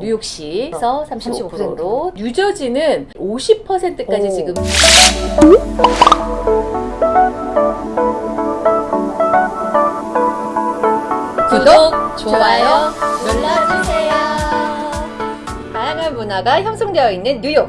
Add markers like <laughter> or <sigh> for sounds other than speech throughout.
뉴욕시에서 35%로 뉴저지는 50%까지 오. 지금 구독, 좋아요 눌러주세요. 다양한 문화가 형성되어 있는 뉴욕.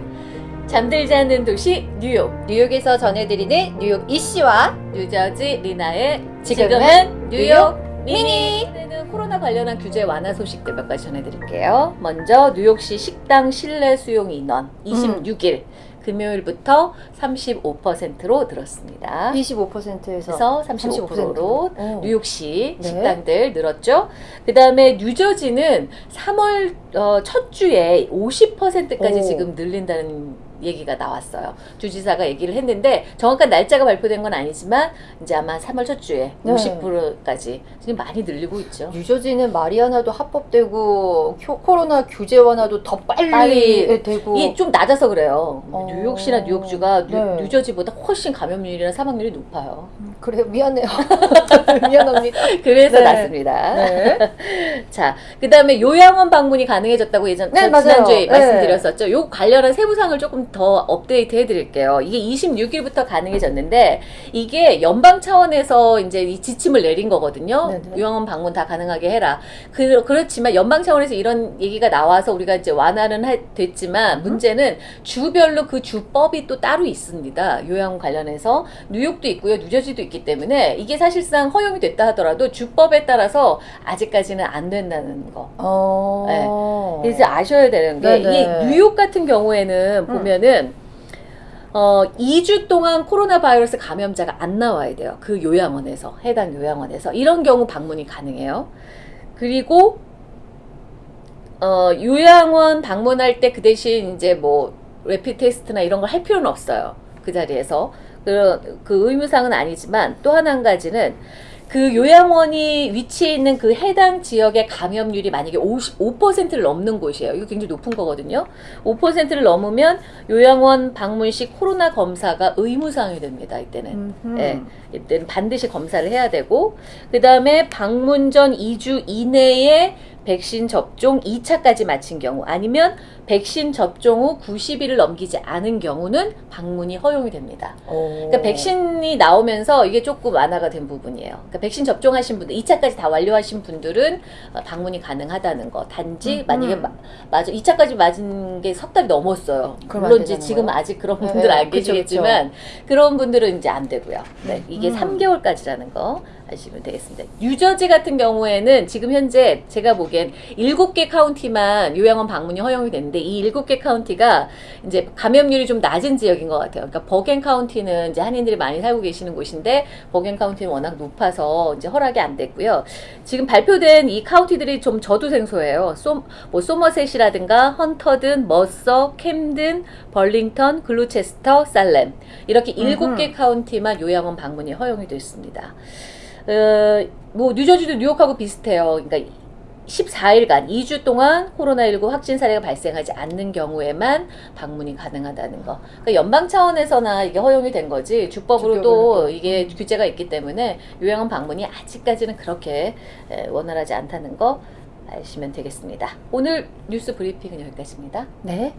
잠들지 않는 도시 뉴욕, 뉴욕에서 전해드리는 뉴욕 이씨와 뉴저지 리나의 지금은 지금은 뉴욕 뉴욕 미니. 미니. 코로나 관련한 규제 완화 소식들 몇 가지 전해드릴게요. 먼저 뉴욕시 식당 실내 수용 인원 26일 금요일부터 35%로 늘었습니다. 25%에서 그래서 35%로 어. 뉴욕시 네. 식당들 늘었죠. 그 다음에 뉴저지는 3월 어, 첫 주에 50%까지 오. 지금 늘린다는 얘기가 나왔어요. 주지사가 얘기를 했는데 정확한 날짜가 발표된 건 아니지만 이제 아마 3월 첫 주에 네. 50%까지 지금 많이 늘리고 있죠. 뉴저지는 마리화나도 합법되고 코- 코로나 규제 완화도 더 빨리, 빨리 되고 이 좀 낮아서 그래요. 어. 뉴욕시나 뉴욕주가 뉴, 네. 뉴 저지보다 훨씬 감염률이나 사망률이 높아요. 그래요 미안해요 <laughs> 미안합니다 그래서 네. 낮습니다. 네. <laughs> 자, 그 다음에 요양원 방문이 가능해졌다고 예전 네. 지난주에 네. 말씀드렸었죠. 요 관련한 세부상을 조금 더 업데이트 해드릴게요. 이게 26일부터 가능해졌는데 이게 연방 차원에서 이제 이 지침을 내린 거거든요. 네네. 요양원 방문 다 가능하게 해라. 그, 그렇지만 연방 차원에서 이런 얘기가 나와서 우리가 이제 완화는 하- 됐지만 음. 문제는 주별로 그 주법이 또 따로 있습니다. 요양원 관련해서 뉴욕도 있고요, 뉴저지도 있기 때문에 이게 사실상 허용이 됐다 하더라도 주법에 따라서 아직까지는 안 된다는 거. 어. 그래서 아셔야 되는 게 네네. 이 뉴욕 같은 경우에는 보면은 어 2주 동안 코로나 바이러스 감염자가 안 나와야 돼요. 그 요양원에서 해당 요양원에서 이런 경우 방문이 가능해요. 그리고 어 요양원 방문할 때 그 대신 이제 뭐 레피 테스트나 이런 걸 할 필요는 없어요. 그 자리에서 그, 그 의무상은 아니지만 또 하나 한 가지는 그 요양원이 위치해 있는 그 해당 지역의 감염률이 만약에 55%를 넘는 곳이에요. 이거 굉장히 높은 거거든요. 5%를 넘으면 요양원 방문 시 코로나 검사가 의무사항이 됩니다. 이때는. 음흠. 예, 이때는 반드시 검사를 해야 되고 그 다음에 방문 전 2주 이내에 백신 접종 2차까지 마친 경우 아니면 백신 접종 후 90일을 넘기지 않은 경우는 방문이 허용이 됩니다. 어. 그러니까 백신이 나오면서 이게 조금 완화가 된 부분이에요. 그러니까 백신 접종하신 분들, 2차까지 다 완료하신 분들은 어, 방문이 가능하다는 거. 단지 음, 만약에 음. 마- 맞아 2차까지 맞은 게 석 달이 넘었어요. 물론 이제 지금? 아직 그런 네, 분들 안 그쵸, 계시겠지만 그런 분들은 이제 안 되고요. 네, 이게 음. 3개월까지라는 거 아시면 되겠습니다. 뉴저지 같은 경우에는 지금 현재 제가 보기엔 7개 카운티만 요양원 방문이 허용이 됐는데 이 7개 카운티가 이제 감염률이 좀 낮은 지역인 것 같아요. 그러니까 버겐 카운티는 이제 한인들이 많이 살고 계시는 곳인데 버겐 카운티는 워낙 높아서 이제 허락이 안 됐고요. 지금 발표된 이 카운티들이 좀 저도 생소해요. 소, 뭐 소머셋이라든가 헌터든, 머서, 캠든, 벌링턴, 글루체스터, 살렘 이렇게 일곱 개 카운티만 요양원 방문이 허용이 됐습니다. 어, 뭐 뉴저지도 뉴욕하고 비슷해요. 그러니까 14일간 2주 동안 코로나19 확진 사례가 발생하지 않는 경우에만 방문이 가능하다는 거. 그러니까 연방 차원에서나 이게 허용이 된 거지 주법으로도. 이게 규제가 있기 때문에 요양원 방문이 아직까지는 그렇게 에, 원활하지 않다는 거 아시면 되겠습니다. 오늘 뉴스 브리핑은 여기까지입니다. 네.